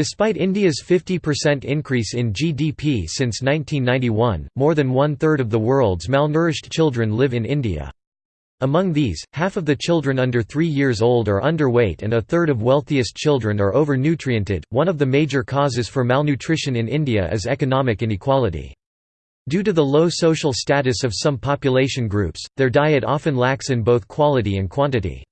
Despite India's 50% increase in GDP since 1991, more than one-third of the world's malnourished children live in India. Among these, half of the children under 3 years old are underweight and a third of wealthiest children are overnutriented. One of the major causes for malnutrition in India is economic inequality. Due to the low social status of some population groups, their diet often lacks in both quality and quantity.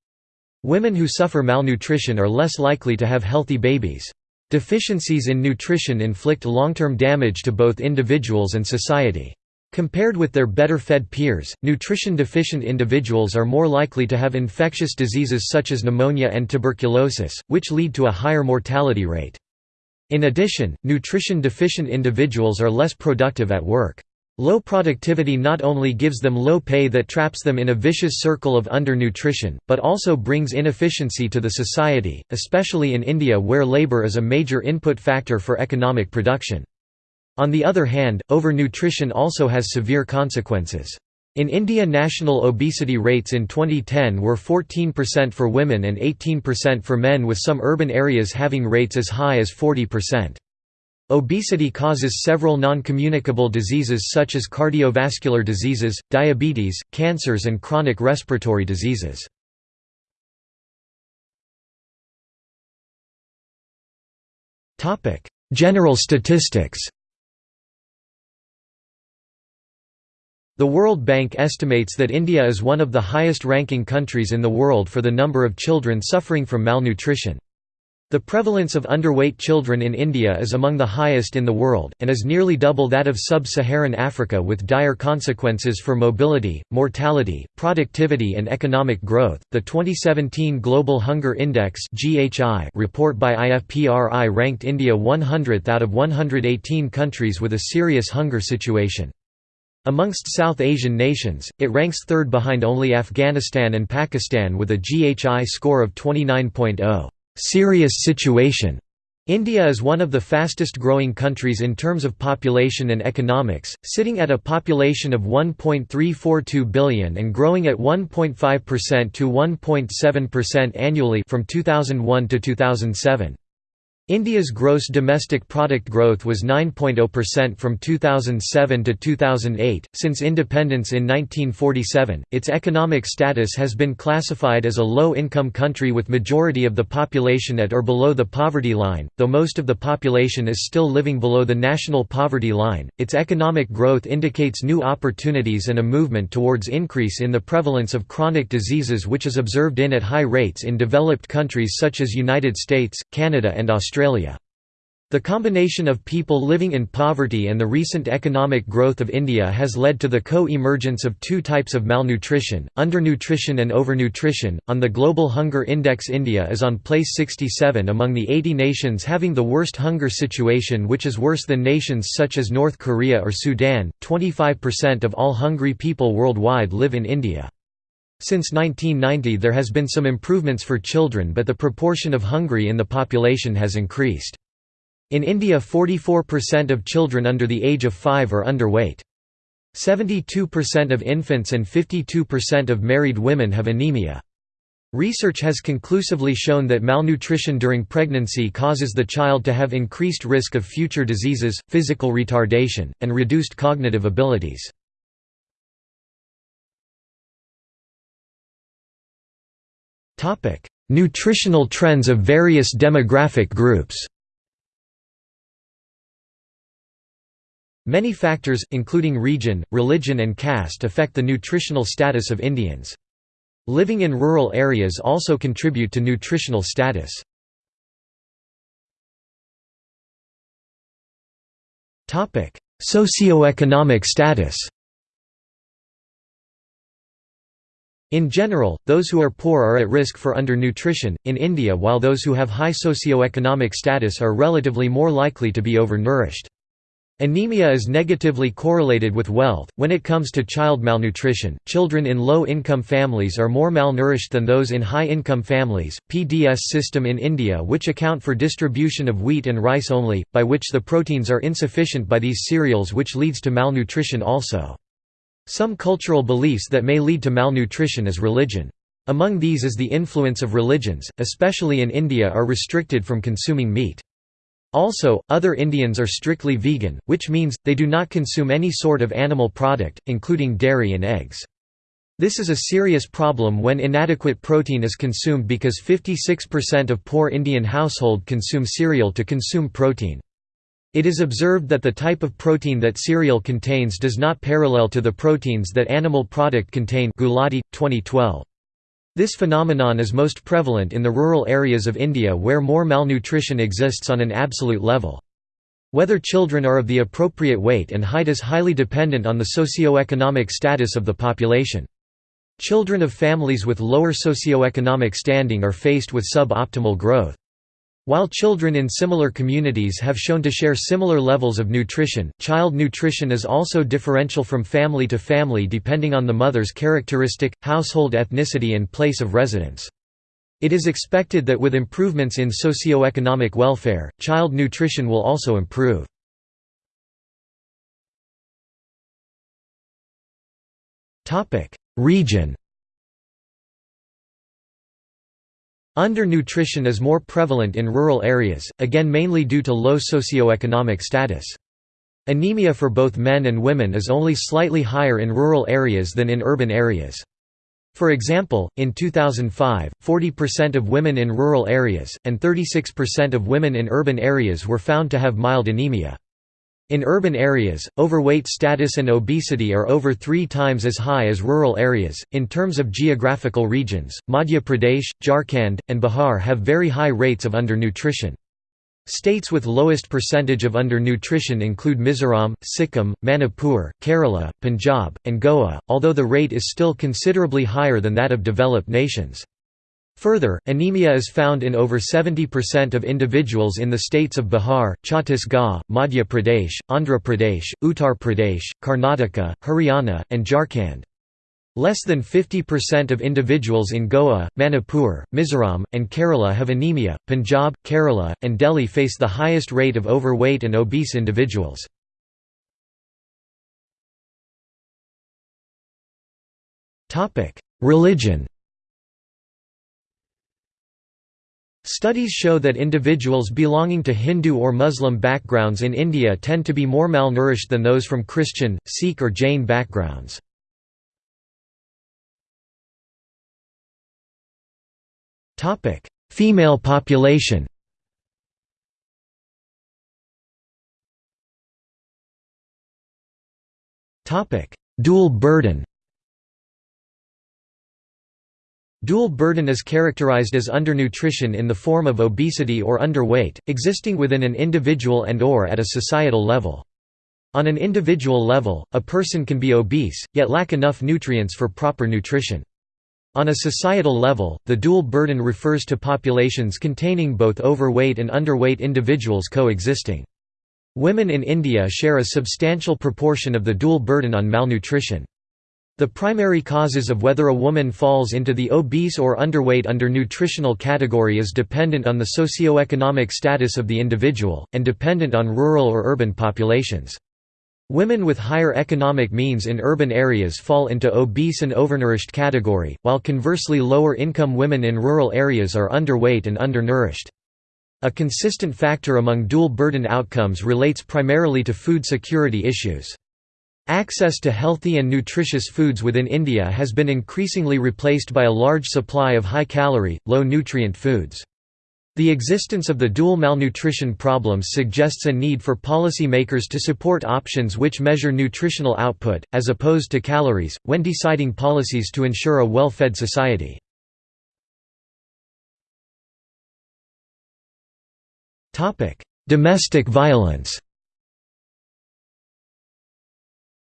Women who suffer malnutrition are less likely to have healthy babies. Deficiencies in nutrition inflict long-term damage to both individuals and society. Compared with their better-fed peers, nutrition-deficient individuals are more likely to have infectious diseases such as pneumonia and tuberculosis, which lead to a higher mortality rate. In addition, nutrition-deficient individuals are less productive at work. Low productivity not only gives them low pay that traps them in a vicious circle of undernutrition, but also brings inefficiency to the society, especially in India where labour is a major input factor for economic production. On the other hand, overnutrition also has severe consequences. In India national obesity rates in 2010 were 14% for women and 18% for men with some urban areas having rates as high as 40%. Obesity causes several non-communicable diseases such as cardiovascular diseases, diabetes, cancers and chronic respiratory diseases. General statistics The World Bank estimates that India is one of the highest-ranking countries in the world for the number of children suffering from malnutrition. The prevalence of underweight children in India is among the highest in the world, and is nearly double that of sub-Saharan Africa with dire consequences for mobility, mortality, productivity and economic growth. The 2017 Global Hunger Index (GHI) report by IFPRI ranked India 100th out of 118 countries with a serious hunger situation. Amongst South Asian nations, it ranks third behind only Afghanistan and Pakistan with a GHI score of 29.0 serious situation. India is one of the fastest growing countries in terms of population and economics, sitting at a population of 1.342 billion and growing at 1.5% to 1.7% annually from 2001 to 2007. India's gross domestic product growth was 9.0% from 2007 to 2008. Since independence in 1947, its economic status has been classified as a low income country with majority of the population at or below the poverty line, though most of the population is still living below the national poverty line. Its economic growth indicates new opportunities and a movement towards increase in the prevalence of chronic diseases which is observed in at high rates in developed countries such as United States, Canada and Australia. Australia. The combination of people living in poverty and the recent economic growth of India has led to the co-emergence of two types of malnutrition, undernutrition and overnutrition. On the Global Hunger Index India is on place 67 among the 80 nations having the worst hunger situation which is worse than nations such as North Korea or Sudan. 25% of all hungry people worldwide live in India. Since 1990 there has been some improvements for children but the proportion of hungry in the population has increased. In India 44% of children under the age of 5 are underweight. 72% of infants and 52% of married women have anemia. Research has conclusively shown that malnutrition during pregnancy causes the child to have increased risk of future diseases, physical retardation, and reduced cognitive abilities. Topic: Nutritional trends of various demographic groups. Many factors, including region, religion and caste affect the nutritional status of Indians. Living in rural areas also contribute to nutritional status. Socioeconomic status In general, those who are poor are at risk for undernutrition, in India while those who have high socioeconomic status are relatively more likely to be overnourished. Anemia is negatively correlated with wealth. When it comes to child malnutrition, children in low income families are more malnourished than those in high income families. PDS system in India, which account for distribution of wheat and rice only, by which the proteins are insufficient by these cereals, which leads to malnutrition also. Some cultural beliefs that may lead to malnutrition is religion. Among these is the influence of religions, especially in India are restricted from consuming meat. Also, other Indians are strictly vegan, which means, they do not consume any sort of animal product, including dairy and eggs. This is a serious problem when inadequate protein is consumed because 56% of poor Indian household consume cereal to consume protein. It is observed that the type of protein that cereal contains does not parallel to the proteins that animal product contain Gulati, 2012. This phenomenon is most prevalent in the rural areas of India where more malnutrition exists on an absolute level. Whether children are of the appropriate weight and height is highly dependent on the socio-economic status of the population. Children of families with lower socio-economic standing are faced with sub-optimal growth. While children in similar communities have shown to share similar levels of nutrition, child nutrition is also differential from family to family depending on the mother's characteristic, household ethnicity and place of residence. It is expected that with improvements in socio-economic welfare, child nutrition will also improve. Region Undernutrition is more prevalent in rural areas, again mainly due to low socioeconomic status. Anemia for both men and women is only slightly higher in rural areas than in urban areas. For example, in 2005, 40% of women in rural areas, and 36% of women in urban areas were found to have mild anemia. In urban areas, overweight status and obesity are over three times as high as rural areas. In terms of geographical regions, Madhya Pradesh, Jharkhand, and Bihar have very high rates of undernutrition. States with lowest percentage of undernutrition include Mizoram, Sikkim, Manipur, Kerala, Punjab, and Goa, although the rate is still considerably higher than that of developed nations. Further, anemia is found in over 70% of individuals in the states of Bihar, Chhattisgarh, Madhya Pradesh, Andhra Pradesh, Uttar Pradesh, Karnataka, Haryana, and Jharkhand. Less than 50% of individuals in Goa, Manipur, Mizoram, and Kerala have anemia. Punjab, Kerala, and Delhi face the highest rate of overweight and obese individuals. Religion Studies show that individuals belonging to Hindu or Muslim backgrounds in India tend to be more malnourished than those from Christian, Sikh or Jain backgrounds. Female population Dual burden Dual burden is characterized as undernutrition in the form of obesity or underweight, existing within an individual and or at a societal level. On an individual level, a person can be obese, yet lack enough nutrients for proper nutrition. On a societal level, the dual burden refers to populations containing both overweight and underweight individuals coexisting. Women in India share a substantial proportion of the dual burden on malnutrition. The primary causes of whether a woman falls into the obese or underweight under nutritional category is dependent on the socio-economic status of the individual, and dependent on rural or urban populations. Women with higher economic means in urban areas fall into obese and overnourished category, while conversely lower income women in rural areas are underweight and undernourished. A consistent factor among dual burden outcomes relates primarily to food security issues. Access to healthy and nutritious foods within India has been increasingly replaced by a large supply of high-calorie, low-nutrient foods. The existence of the dual malnutrition problems suggests a need for policy makers to support options which measure nutritional output, as opposed to calories, when deciding policies to ensure a well-fed society. Domestic violence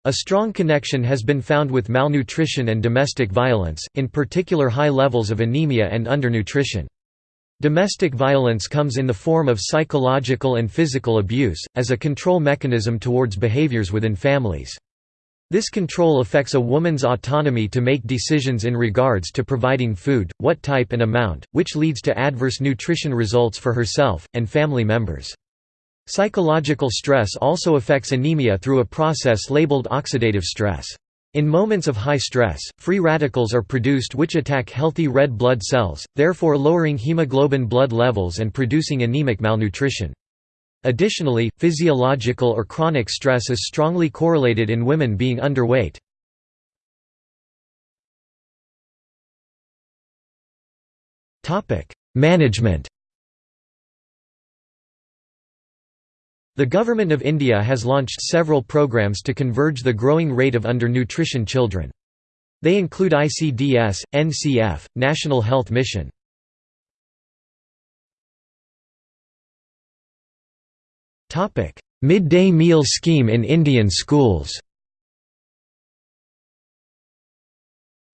A strong connection has been found with malnutrition and domestic violence, in particular high levels of anemia and undernutrition. Domestic violence comes in the form of psychological and physical abuse, as a control mechanism towards behaviors within families. This control affects a woman's autonomy to make decisions in regards to providing food, what type and amount, which leads to adverse nutrition results for herself, and family members. Psychological stress also affects anemia through a process labeled oxidative stress. In moments of high stress, free radicals are produced which attack healthy red blood cells, therefore lowering hemoglobin blood levels and producing anemic malnutrition. Additionally, physiological or chronic stress is strongly correlated in women being underweight. Management The Government of India has launched several programs to converge the growing rate of undernutrition children. They include ICDS, NCF, National Health Mission. Midday meal scheme in Indian schools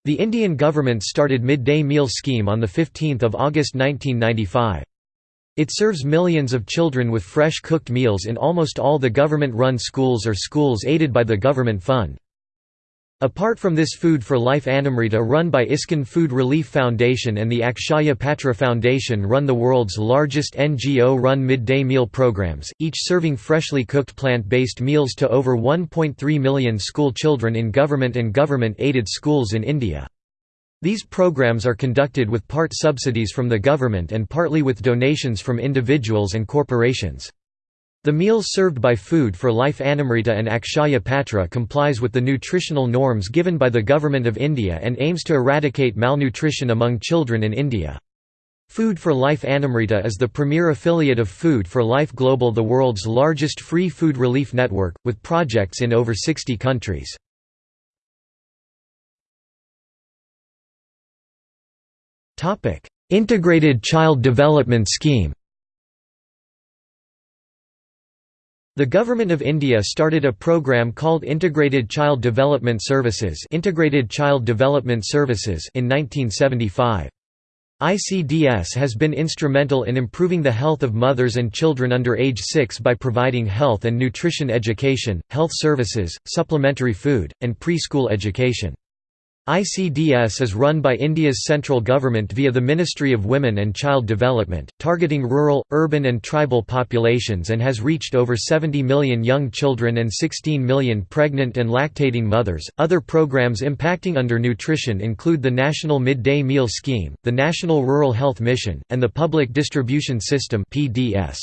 The Indian government started midday meal scheme on 15 August 1995. It serves millions of children with fresh cooked meals in almost all the government-run schools or schools aided by the government fund. Apart from this Food for Life Annamrita run by ISKCON Food Relief Foundation and the Akshaya Patra Foundation run the world's largest NGO-run midday meal programs, each serving freshly cooked plant-based meals to over 1.3 million school children in government and government-aided schools in India. These programs are conducted with part subsidies from the government and partly with donations from individuals and corporations. The meals served by Food for Life Annamrita and Akshaya Patra complies with the nutritional norms given by the Government of India and aims to eradicate malnutrition among children in India. Food for Life Annamrita is the premier affiliate of Food for Life Global the world's largest free food relief network, with projects in over 60 countries. Integrated Child Development Scheme The Government of India started a program called Integrated Child Development Services Integrated Child Development Services in 1975. ICDS has been instrumental in improving the health of mothers and children under age 6 by providing health and nutrition education, health services, supplementary food, and preschool education. ICDS is run by India's central government via the Ministry of Women and Child Development, targeting rural, urban and tribal populations and has reached over 70 million young children and 16 million pregnant and lactating mothers. Other programs impacting undernutrition include the National Midday Meal Scheme, the National Rural Health Mission, and the Public Distribution System (PDS).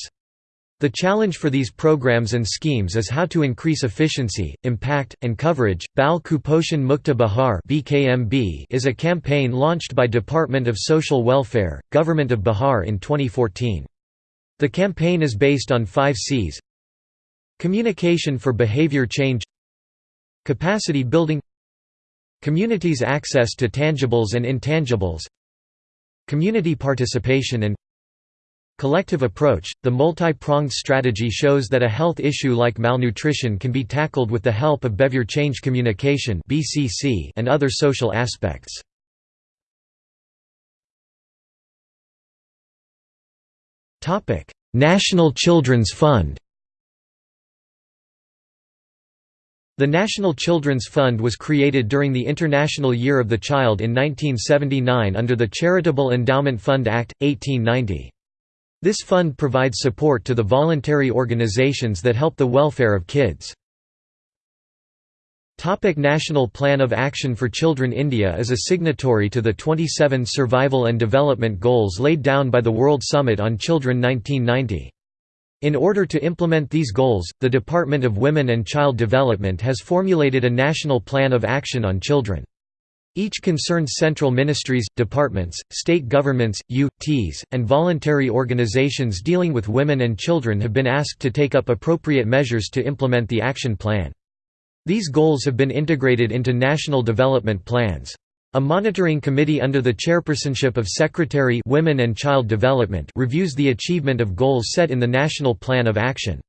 The challenge for these programs and schemes is how to increase efficiency, impact, and coverage. Bal Kuposhan Mukta Bihar (BKMB) is a campaign launched by Department of Social Welfare, Government of Bihar in 2014. The campaign is based on 5 Cs: Communication for behavior change, Capacity building, Communities' access to tangibles and intangibles, Community participation and Collective approach – The multi-pronged strategy shows that a health issue like malnutrition can be tackled with the help of behavior change communication and other social aspects. National Children's Fund The National Children's Fund was created during the International Year of the Child in 1979 under the Charitable Endowment Fund Act, 1890. This fund provides support to the voluntary organizations that help the welfare of kids. Topic National Plan of Action for Children India is a signatory to the 27 Survival and Development Goals laid down by the World Summit on Children 1990. In order to implement these goals, the Department of Women and Child Development has formulated a National Plan of Action on Children. Each concerned central ministries, departments, state governments, U.T.s, and voluntary organizations dealing with women and children have been asked to take up appropriate measures to implement the action plan. These goals have been integrated into national development plans. A monitoring committee under the chairpersonship of Secretary Women and Child Development reviews the achievement of goals set in the National Plan of Action.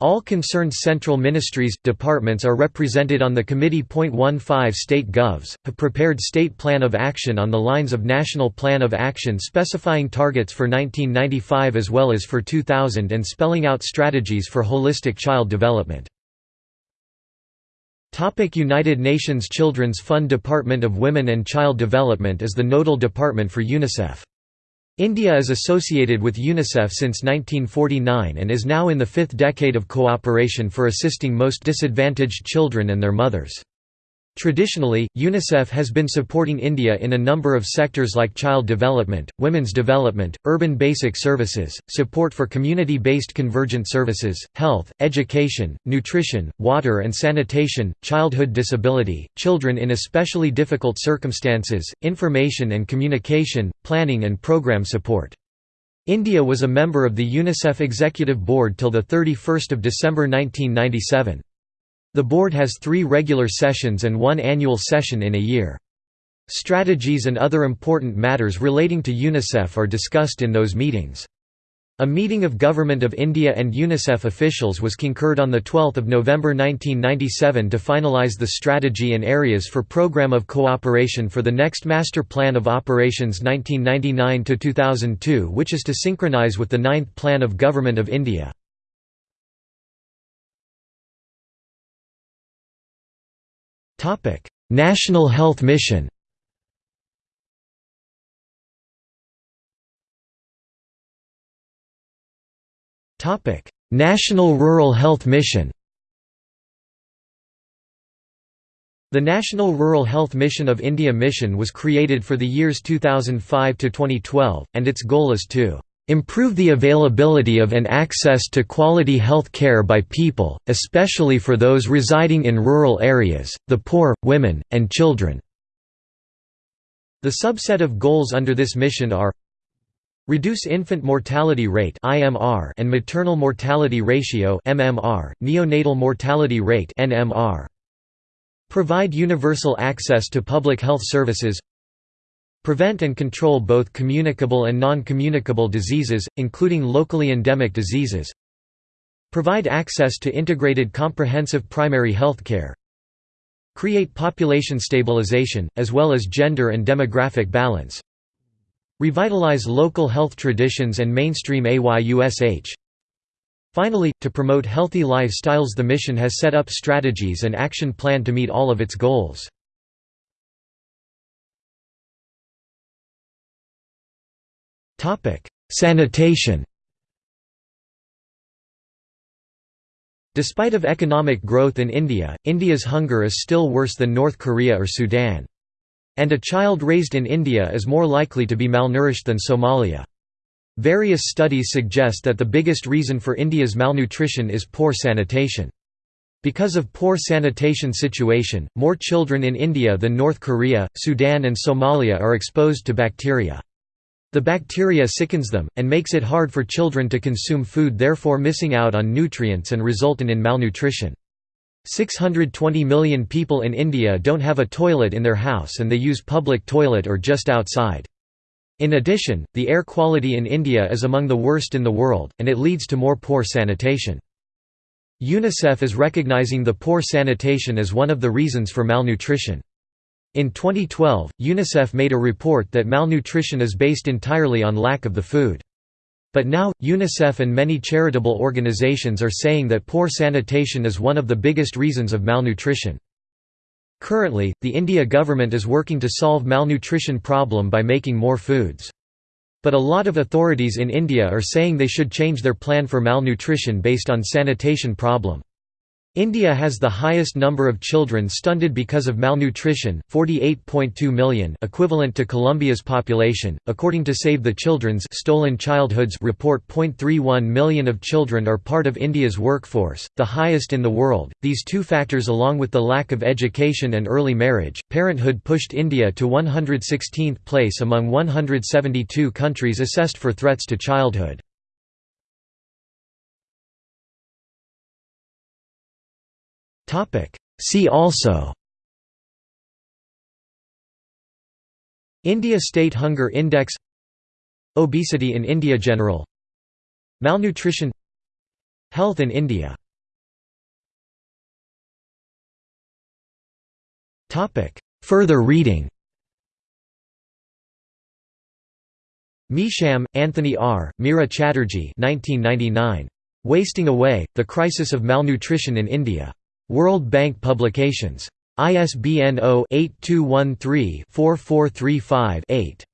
All concerned central ministries, departments are represented on the committee. 15 State Govs, have prepared State Plan of Action on the lines of National Plan of Action specifying targets for 1995 as well as for 2000 and spelling out strategies for holistic child development. United Nations Children's Fund Department of Women and Child Development is the nodal department for UNICEF. India is associated with UNICEF since 1949 and is now in the fifth decade of cooperation for assisting most disadvantaged children and their mothers. Traditionally, UNICEF has been supporting India in a number of sectors like child development, women's development, urban basic services, support for community-based convergent services, health, education, nutrition, water and sanitation, childhood disability, children in especially difficult circumstances, information and communication, planning and program support. India was a member of the UNICEF Executive Board till 31 December 1997. The board has three regular sessions and one annual session in a year. Strategies and other important matters relating to UNICEF are discussed in those meetings. A meeting of Government of India and UNICEF officials was concurred on 12 November 1997 to finalise the strategy and areas for Programme of Cooperation for the next Master Plan of Operations 1999–2002 which is to synchronise with the Ninth Plan of Government of India. National Health Mission Topic: National Rural Health Mission The National Rural Health Mission of India Mission was created for the years 2005 to 2012 and its goal is to improve the availability of and access to quality health care by people, especially for those residing in rural areas, the poor, women, and children." The subset of goals under this mission are Reduce infant mortality rate (IMR) and maternal mortality ratio (MMR), neonatal mortality rate (NMR). Provide universal access to public health services Prevent and control both communicable and non-communicable diseases, including locally endemic diseases. Provide access to integrated comprehensive primary health care. Create population stabilization, as well as gender and demographic balance. Revitalize local health traditions and mainstream AYUSH. Finally, to promote healthy lifestyles the mission has set up strategies and action plan to meet all of its goals. Sanitation Despite of economic growth in India, India's hunger is still worse than North Korea or Sudan. And a child raised in India is more likely to be malnourished than Somalia. Various studies suggest that the biggest reason for India's malnutrition is poor sanitation. Because of poor sanitation situation, more children in India than North Korea, Sudan and Somalia are exposed to bacteria. The bacteria sickens them, and makes it hard for children to consume food therefore missing out on nutrients and resulting in malnutrition. 620 million people in India don't have a toilet in their house and they use public toilet or just outside. In addition, the air quality in India is among the worst in the world, and it leads to more poor sanitation. UNICEF is recognizing the poor sanitation as one of the reasons for malnutrition. In 2012, UNICEF made a report that malnutrition is based entirely on lack of the food. But now, UNICEF and many charitable organizations are saying that poor sanitation is one of the biggest reasons of malnutrition. Currently, the India government is working to solve malnutrition problem by making more foods. But a lot of authorities in India are saying they should change their plan for malnutrition based on sanitation problem. India has the highest number of children stunted because of malnutrition, 48.2 million, equivalent to Colombia's population. According to Save the Children's Stolen Childhoods report, 0.31 million of children are part of India's workforce, the highest in the world. These two factors along with the lack of education and early marriage, parenthood pushed India to 116th place among 172 countries assessed for threats to childhood. Topic. See also India State Hunger Index Obesity in India General Malnutrition Health in India Further reading Measham, Anthony R., Meera Chatterjee 1999. Wasting Away, The Crisis of Malnutrition in India. World Bank Publications. ISBN 0-8213-4435-8.